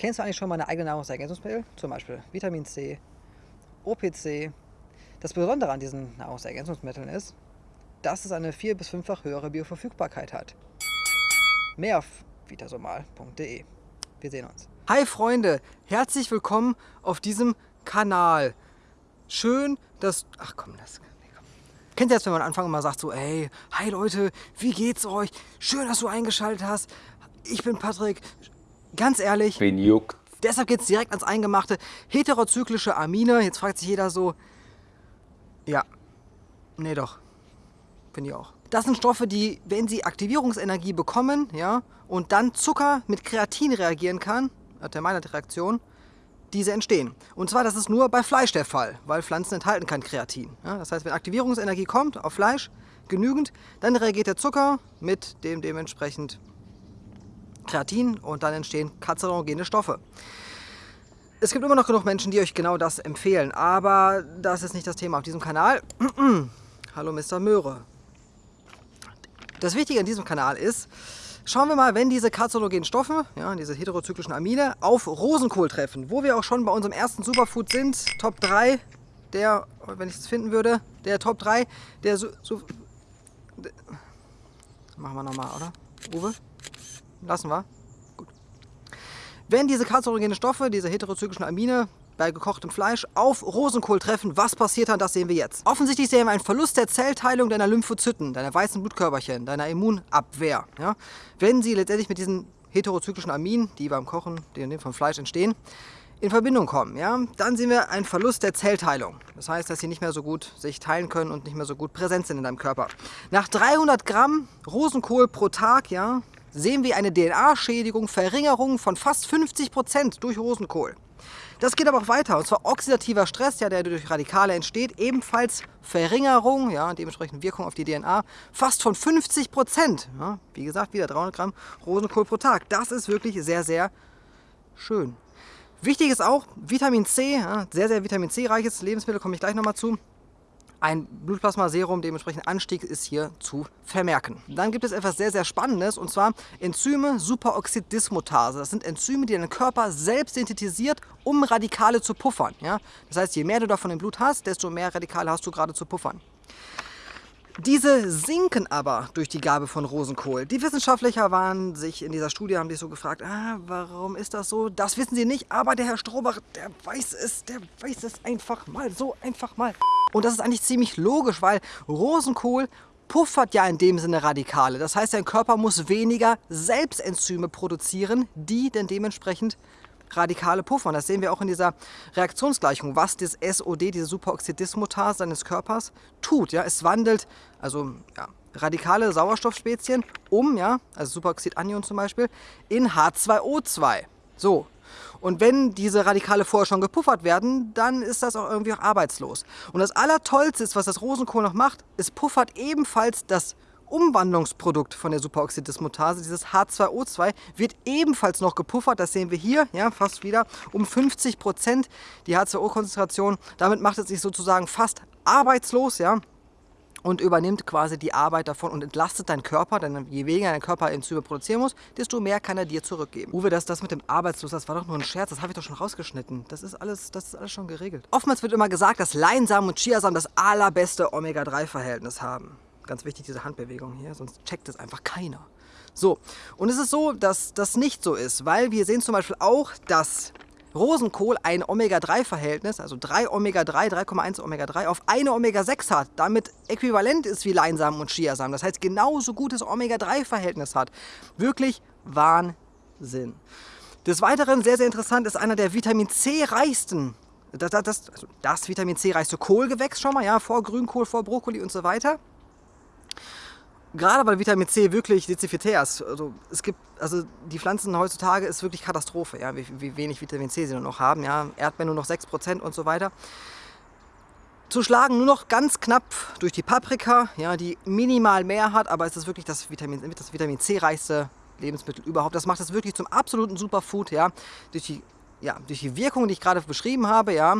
Kennst du eigentlich schon mal eine eigene Nahrungsergänzungsmittel? Zum Beispiel Vitamin C, OPC. Das Besondere an diesen Nahrungsergänzungsmitteln ist, dass es eine vier- bis fünffach höhere Bioverfügbarkeit hat. Mehr auf vitasomal.de. Wir sehen uns. Hi Freunde, herzlich willkommen auf diesem Kanal. Schön, dass... Ach komm, das... Kennt ihr das, wenn man am Anfang immer sagt so, ey, hi Leute, wie geht's euch? Schön, dass du eingeschaltet hast. Ich bin Patrick. Ganz ehrlich. Wen juckt? Deshalb geht's direkt ans Eingemachte. Heterozyklische Amine. Jetzt fragt sich jeder so, ja, nee doch. Finde ich auch. Das sind Stoffe, die, wenn sie Aktivierungsenergie bekommen, ja, und dann Zucker mit Kreatin reagieren kann, der Maillard-Reaktion, diese entstehen. Und zwar, das ist nur bei Fleisch der Fall, weil Pflanzen enthalten kein Kreatin. Ja, das heißt, wenn Aktivierungsenergie kommt auf Fleisch, genügend, dann reagiert der Zucker mit dem dementsprechend Kreatin und dann entstehen kanzerogene Stoffe. Es gibt immer noch genug Menschen, die euch genau das empfehlen, aber das ist nicht das Thema auf diesem Kanal. Hallo Mr. Möhre. Das Wichtige an diesem Kanal ist, Schauen wir mal, wenn diese karzinogenen Stoffe, ja, diese heterozyklischen Amine, auf Rosenkohl treffen, wo wir auch schon bei unserem ersten Superfood sind, Top 3, der, wenn ich es finden würde, der Top 3, der so, so machen wir nochmal, oder? Uwe? Lassen wir? Gut. Wenn diese karzinogenen Stoffe, diese heterozyklischen Amine, bei gekochtem Fleisch auf Rosenkohl treffen. Was passiert dann, das sehen wir jetzt. Offensichtlich sehen wir einen Verlust der Zellteilung deiner Lymphozyten, deiner weißen Blutkörperchen, deiner Immunabwehr. Ja? Wenn sie letztendlich mit diesen heterozyklischen Aminen, die beim Kochen den vom Fleisch entstehen, in Verbindung kommen, ja, dann sehen wir einen Verlust der Zellteilung. Das heißt, dass sie nicht mehr so gut sich teilen können und nicht mehr so gut präsent sind in deinem Körper. Nach 300 Gramm Rosenkohl pro Tag, ja, sehen wir eine DNA-Schädigung, Verringerung von fast 50 Prozent durch Rosenkohl. Das geht aber auch weiter, und zwar oxidativer Stress, ja, der durch Radikale entsteht, ebenfalls Verringerung, ja, dementsprechend Wirkung auf die DNA, fast von 50 Prozent. Ja, wie gesagt, wieder 300 Gramm Rosenkohl pro Tag. Das ist wirklich sehr, sehr schön. Wichtig ist auch Vitamin C, ja, sehr, sehr Vitamin C-reiches Lebensmittel, komme ich gleich nochmal zu. Ein Blutplasmaserum, dementsprechend Anstieg ist hier zu vermerken. Dann gibt es etwas sehr, sehr Spannendes und zwar Enzyme Superoxidismutase. Das sind Enzyme, die dein Körper selbst synthetisiert, um Radikale zu puffern. Ja? Das heißt, je mehr du davon im Blut hast, desto mehr Radikale hast du gerade zu puffern. Diese sinken aber durch die Gabe von Rosenkohl. Die Wissenschaftler waren sich in dieser Studie, haben sich so gefragt, ah, warum ist das so? Das wissen sie nicht, aber der Herr Strobach, der weiß es, der weiß es einfach mal, so einfach mal. Und das ist eigentlich ziemlich logisch, weil Rosenkohl puffert ja in dem Sinne Radikale. Das heißt, dein Körper muss weniger Selbstenzyme produzieren, die dann dementsprechend Radikale puffern. Das sehen wir auch in dieser Reaktionsgleichung, was das SOD, diese Superoxidismutase deines Körpers, tut. Ja? Es wandelt also ja, radikale Sauerstoffspezien um, ja, also Superoxidanion zum Beispiel, in H2O2. So, und wenn diese Radikale vorher schon gepuffert werden, dann ist das auch irgendwie auch arbeitslos. Und das Allertollste ist, was das Rosenkohl noch macht, es puffert ebenfalls das Umwandlungsprodukt von der Superoxidismutase, dieses H2O2, wird ebenfalls noch gepuffert. Das sehen wir hier, ja, fast wieder um 50 Prozent die H2O-Konzentration. Damit macht es sich sozusagen fast arbeitslos, ja und übernimmt quasi die Arbeit davon und entlastet deinen Körper, denn je weniger dein Körper Enzyme produzieren muss, desto mehr kann er dir zurückgeben. Uwe, das, das mit dem Arbeitslos, das war doch nur ein Scherz, das habe ich doch schon rausgeschnitten. Das ist, alles, das ist alles schon geregelt. Oftmals wird immer gesagt, dass Leinsamen und Chiasamen das allerbeste Omega-3-Verhältnis haben. Ganz wichtig, diese Handbewegung hier, sonst checkt es einfach keiner. So, und es ist so, dass das nicht so ist, weil wir sehen zum Beispiel auch, dass Rosenkohl ein Omega-3-Verhältnis, also 3 Omega-3, 3,1 Omega-3 auf eine Omega-6 hat, damit äquivalent ist wie Leinsamen und Chiasamen. Das heißt, genauso gutes Omega-3-Verhältnis hat. Wirklich Wahnsinn. Des Weiteren, sehr, sehr interessant, ist einer der Vitamin C-reichsten, das, das, also das Vitamin C-reichste Kohlgewächs schon mal, ja, vor Grünkohl, vor Brokkoli und so weiter gerade weil Vitamin C wirklich dezifitär ist, also es gibt, also die Pflanzen heutzutage ist wirklich Katastrophe, ja, wie, wie wenig Vitamin C sie nur noch haben, ja, Erdbeeren nur noch 6% und so weiter. Zu schlagen nur noch ganz knapp durch die Paprika, ja, die minimal mehr hat, aber es ist wirklich das Vitamin, das Vitamin C reichste Lebensmittel überhaupt. Das macht es wirklich zum absoluten Superfood, ja, durch die, ja, durch die Wirkung, die ich gerade beschrieben habe, ja,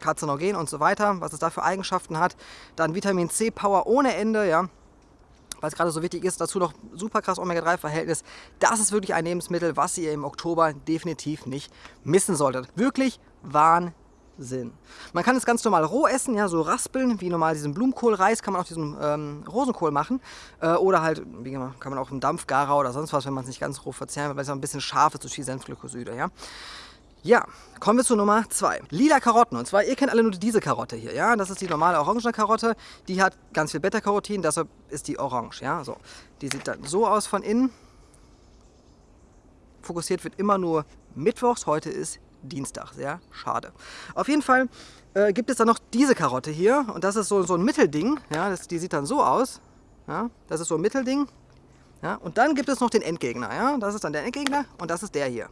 Karzinogen und so weiter, was es da für Eigenschaften hat. Dann Vitamin C Power ohne Ende, ja, weil es gerade so wichtig ist, dazu noch super krass Omega-3-Verhältnis. Das ist wirklich ein Lebensmittel, was ihr im Oktober definitiv nicht missen solltet. Wirklich Wahnsinn. Man kann es ganz normal roh essen, ja, so raspeln, wie normal diesen Blumenkohlreis, kann man auch diesen ähm, Rosenkohl machen. Äh, oder halt, wie gesagt, kann man auch im Dampfgarer oder sonst was, wenn man es nicht ganz roh verzehren will, weil es auch ein bisschen scharf ist, so viel Senfglykoside, ja. Ja, kommen wir zu Nummer 2. Lila Karotten. Und zwar, ihr kennt alle nur diese Karotte hier, ja. Das ist die normale orangene Karotte. Die hat ganz viel Beta-Carotin, deshalb ist die orange, ja. So, die sieht dann so aus von innen. Fokussiert wird immer nur mittwochs. Heute ist Dienstag. Sehr schade. Auf jeden Fall äh, gibt es dann noch diese Karotte hier. Und das ist so, so ein Mittelding. Ja, das, die sieht dann so aus. Ja, das ist so ein Mittelding. Ja, und dann gibt es noch den Endgegner. Ja, das ist dann der Endgegner und das ist der hier.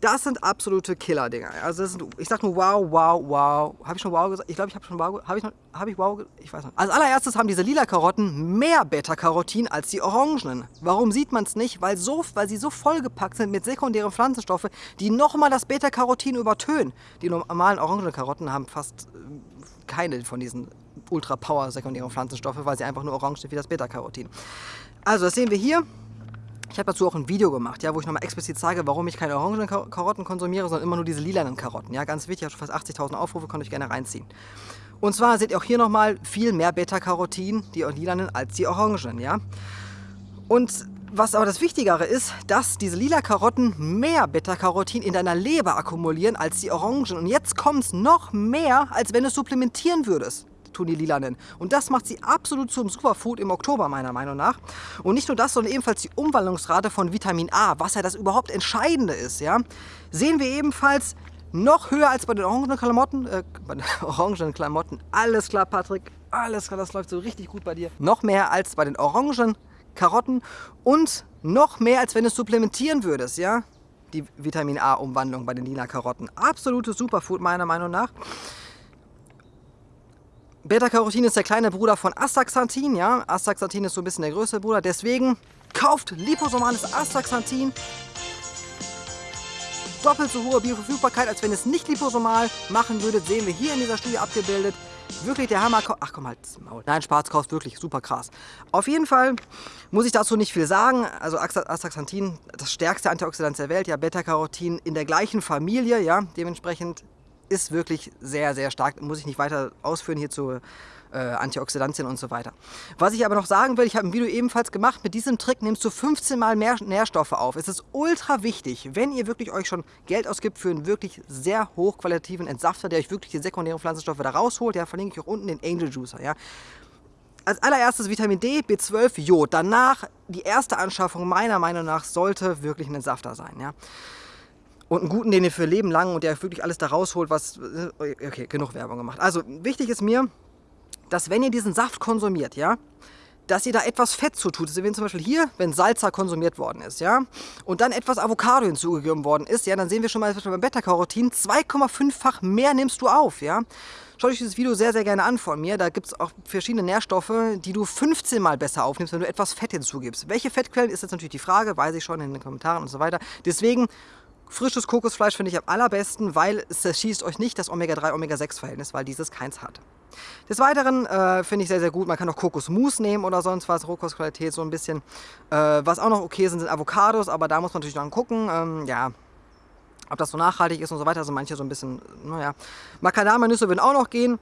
Das sind absolute Killer-Dinger. Also das sind, ich sag nur wow, wow, wow. Habe ich schon wow gesagt? Ich glaube, ich habe schon wow Habe ich, hab ich wow Ich weiß nicht. Als allererstes haben diese lila Karotten mehr Beta-Carotin als die orangenen. Warum sieht man es nicht? Weil, so, weil sie so vollgepackt sind mit sekundären Pflanzenstoffen, die nochmal das Beta-Carotin übertönen. Die normalen orangenen Karotten haben fast äh, keine von diesen Ultra-Power sekundären Pflanzenstoffe, weil sie einfach nur orange sind wie das Beta-Carotin. Also das sehen wir hier. Ich habe dazu auch ein Video gemacht, ja, wo ich nochmal explizit zeige, warum ich keine orangenen Karotten konsumiere, sondern immer nur diese lilanen Karotten. Ja, ganz wichtig, ich habe schon fast 80.000 Aufrufe, könnt ihr euch gerne reinziehen. Und zwar seht ihr auch hier nochmal viel mehr Beta-Carotin, die lilanen, als die orangen. Ja? Und was aber das Wichtigere ist, dass diese lila Karotten mehr Beta-Carotin in deiner Leber akkumulieren als die Orangen. Und jetzt kommt es noch mehr, als wenn du es supplementieren würdest die Lilanen. Und das macht sie absolut zum Superfood im Oktober, meiner Meinung nach. Und nicht nur das, sondern ebenfalls die Umwandlungsrate von Vitamin A, was ja das überhaupt Entscheidende ist. Ja? Sehen wir ebenfalls noch höher als bei den orangenen Klamotten. Äh, bei den orangenen Klamotten. Alles klar, Patrick. Alles klar, das läuft so richtig gut bei dir. Noch mehr als bei den orangen Karotten und noch mehr, als wenn du es supplementieren würdest, ja? Die Vitamin A-Umwandlung bei den lila Karotten. Absolutes Superfood meiner Meinung nach. Beta-Carotin ist der kleine Bruder von Astaxanthin, ja. Astaxanthin ist so ein bisschen der größere Bruder, deswegen kauft liposomales Astaxanthin. Doppelt so hohe Bioverfügbarkeit, als wenn es nicht liposomal machen würdet, sehen wir hier in dieser Studie abgebildet. Wirklich der Hammer. Ach komm halt, Maul. Nein, kauft wirklich super krass. Auf jeden Fall muss ich dazu nicht viel sagen. Also Astaxanthin, das stärkste Antioxidant der Welt, ja, Beta-Carotin in der gleichen Familie, ja, dementsprechend ist wirklich sehr, sehr stark. Muss ich nicht weiter ausführen hier zu äh, Antioxidantien und so weiter. Was ich aber noch sagen will, ich habe ein Video ebenfalls gemacht, mit diesem Trick nimmst du 15 mal mehr Nährstoffe auf. Es ist ultra wichtig, wenn ihr wirklich euch schon Geld ausgibt für einen wirklich sehr hochqualitativen Entsafter, der euch wirklich die sekundären Pflanzenstoffe da rausholt, ja, verlinke ich auch unten den Angel Juicer, ja. Als allererstes Vitamin D, B12, Jod. Danach die erste Anschaffung meiner Meinung nach sollte wirklich ein Entsafter sein, ja und einen guten, den ihr für Leben lang und der wirklich alles da rausholt, was... Okay, genug Werbung gemacht. Also, wichtig ist mir, dass wenn ihr diesen Saft konsumiert, ja, dass ihr da etwas Fett zu tut. Also wenn zum Beispiel hier, wenn Salzer konsumiert worden ist, ja, und dann etwas Avocado hinzugegeben worden ist, ja, dann sehen wir schon mal beim Beta-Carotin 2,5-fach mehr nimmst du auf, ja. Schaut euch dieses Video sehr, sehr gerne an von mir. Da gibt es auch verschiedene Nährstoffe, die du 15 Mal besser aufnimmst, wenn du etwas Fett hinzugibst. Welche Fettquellen ist jetzt natürlich die Frage, weiß ich schon in den Kommentaren und so weiter. Deswegen Frisches Kokosfleisch finde ich am allerbesten, weil es zerschießt euch nicht das Omega-3, Omega-6-Verhältnis, weil dieses keins hat. Des Weiteren äh, finde ich sehr, sehr gut, man kann auch Kokosmus nehmen oder sonst was, Rohkostqualität so ein bisschen. Äh, was auch noch okay sind, sind Avocados, aber da muss man natürlich noch gucken, ähm, ja, ob das so nachhaltig ist und so weiter. Also manche so ein bisschen, naja. Macadamia-Nüsse würden auch noch gehen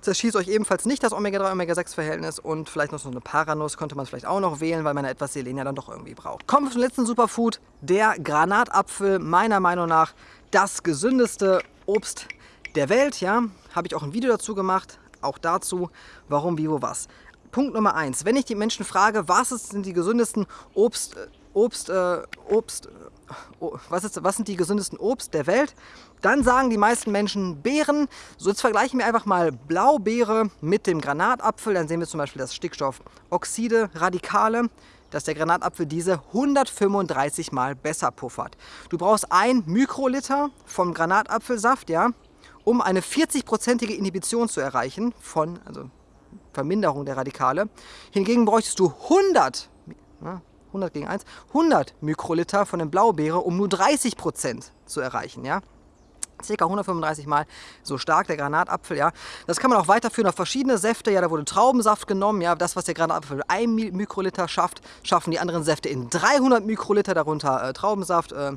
zerschießt euch ebenfalls nicht das Omega-3, Omega-6-Verhältnis und vielleicht noch so eine Paranuss könnte man vielleicht auch noch wählen, weil man etwas Selen ja dann doch irgendwie braucht. Kommen wir zum letzten Superfood, der Granatapfel, meiner Meinung nach das gesündeste Obst der Welt, ja, habe ich auch ein Video dazu gemacht, auch dazu, warum, wie, wo, was. Punkt Nummer eins: Wenn ich die Menschen frage, was sind die gesündesten Obst, äh, Obst, äh, Obst, was, ist, was sind die gesündesten Obst der Welt? Dann sagen die meisten Menschen Beeren. So jetzt vergleichen wir einfach mal Blaubeere mit dem Granatapfel. Dann sehen wir zum Beispiel das Stickstoffoxide, Radikale, dass der Granatapfel diese 135 Mal besser puffert. Du brauchst ein Mikroliter vom Granatapfelsaft, ja, um eine 40-prozentige Inhibition zu erreichen von, also Verminderung der Radikale. Hingegen bräuchtest du 100, ja, 100 gegen 1, 100 Mikroliter von der Blaubeere, um nur 30% zu erreichen. Ja? Circa 135 Mal so stark, der Granatapfel, ja. Das kann man auch weiterführen auf verschiedene Säfte, ja, da wurde Traubensaft genommen, ja. Das, was der Granatapfel in 1 Mikroliter schafft, schaffen die anderen Säfte in 300 Mikroliter, darunter äh, Traubensaft, äh,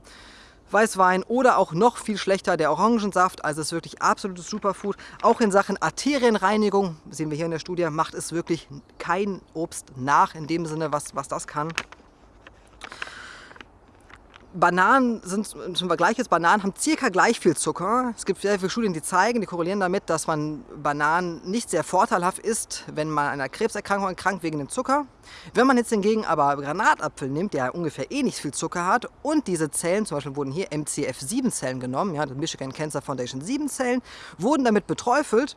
Weißwein oder auch noch viel schlechter der Orangensaft. Also es ist wirklich absolutes Superfood. Auch in Sachen Arterienreinigung, sehen wir hier in der Studie, macht es wirklich kein Obst nach in dem Sinne, was, was das kann. Bananen sind zum Vergleich jetzt, Bananen haben circa gleich viel Zucker. Es gibt sehr viele Studien, die zeigen, die korrelieren damit, dass man Bananen nicht sehr vorteilhaft isst, wenn man an einer Krebserkrankung erkrankt wegen dem Zucker. Wenn man jetzt hingegen aber Granatapfel nimmt, der ungefähr eh nicht viel Zucker hat und diese Zellen, zum Beispiel wurden hier MCF7-Zellen genommen, ja, Michigan Cancer Foundation 7 Zellen, wurden damit beträufelt,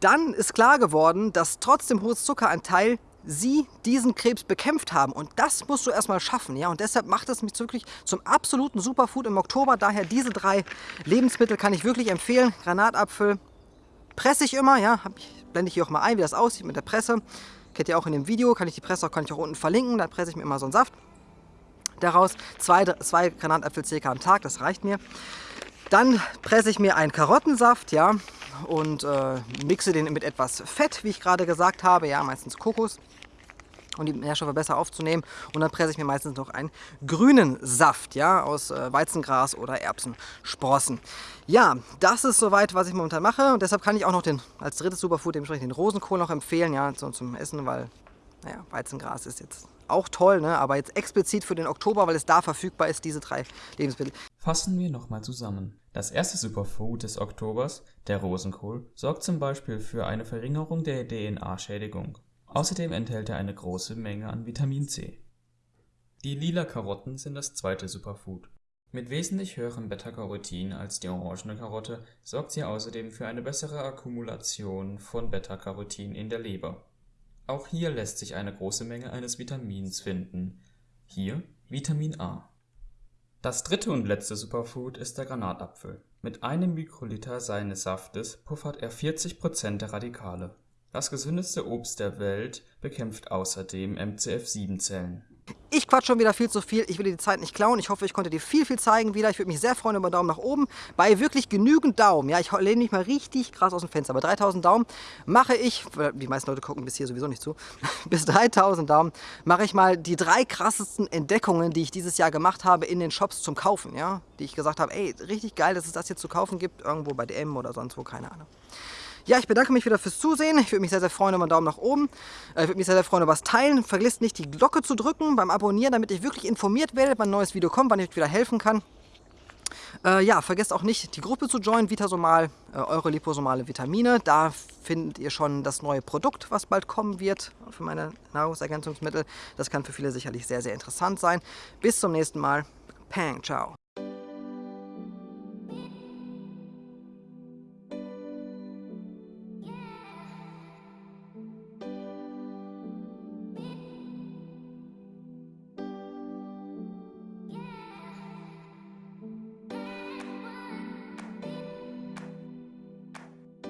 dann ist klar geworden, dass trotz dem hohen Zuckeranteil sie diesen Krebs bekämpft haben. Und das musst du erstmal schaffen. Ja? Und deshalb macht es mich wirklich zum absoluten Superfood im Oktober. Daher diese drei Lebensmittel kann ich wirklich empfehlen. Granatapfel presse ich immer. Ja? Blende ich hier auch mal ein, wie das aussieht mit der Presse. Kennt ihr auch in dem Video. Kann ich die Presse auch, kann ich auch unten verlinken. Da presse ich mir immer so einen Saft daraus. Zwei, zwei Granatapfel circa am Tag, das reicht mir. Dann presse ich mir einen Karottensaft, ja, und äh, mixe den mit etwas Fett, wie ich gerade gesagt habe, ja, meistens Kokos um die Nährstoffe besser aufzunehmen. Und dann presse ich mir meistens noch einen grünen Saft, ja, aus äh, Weizengras oder Erbsensprossen. Ja, das ist soweit, was ich momentan mache. Und deshalb kann ich auch noch den, als drittes Superfood dementsprechend den Rosenkohl noch empfehlen, ja, so, zum Essen, weil, naja, Weizengras ist jetzt auch toll, ne? aber jetzt explizit für den Oktober, weil es da verfügbar ist, diese drei Lebensmittel. Fassen wir nochmal zusammen. Das erste Superfood des Oktobers, der Rosenkohl, sorgt zum Beispiel für eine Verringerung der DNA-Schädigung. Außerdem enthält er eine große Menge an Vitamin C. Die lila Karotten sind das zweite Superfood. Mit wesentlich höherem Beta-Carotin als die orangene Karotte sorgt sie außerdem für eine bessere Akkumulation von Beta-Carotin in der Leber. Auch hier lässt sich eine große Menge eines Vitamins finden, hier Vitamin A. Das dritte und letzte Superfood ist der Granatapfel. Mit einem Mikroliter seines Saftes puffert er 40% der Radikale. Das gesündeste Obst der Welt bekämpft außerdem MCF7-Zellen. Ich quatsch schon wieder viel zu viel. Ich will dir die Zeit nicht klauen. Ich hoffe, ich konnte dir viel, viel zeigen wieder. Ich würde mich sehr freuen über Daumen nach oben. Bei wirklich genügend Daumen, ja, ich lehne mich mal richtig krass aus dem Fenster. Bei 3000 Daumen mache ich, die meisten Leute gucken bis hier sowieso nicht zu, bis 3000 Daumen mache ich mal die drei krassesten Entdeckungen, die ich dieses Jahr gemacht habe in den Shops zum Kaufen, ja. Die ich gesagt habe, ey, richtig geil, dass es das jetzt zu kaufen gibt, irgendwo bei DM oder sonst wo, keine Ahnung. Ja, ich bedanke mich wieder fürs Zusehen. Ich würde mich sehr, sehr freuen über einen Daumen nach oben. Äh, ich würde mich sehr, sehr freuen über das Teilen. Vergesst nicht, die Glocke zu drücken beim Abonnieren, damit ich wirklich informiert werde, wann ein neues Video kommt, wann ich euch wieder helfen kann. Äh, ja, vergesst auch nicht, die Gruppe zu joinen, Vitasomal, äh, eure liposomale Vitamine. Da findet ihr schon das neue Produkt, was bald kommen wird für meine Nahrungsergänzungsmittel. Das kann für viele sicherlich sehr, sehr interessant sein. Bis zum nächsten Mal. Pang, ciao.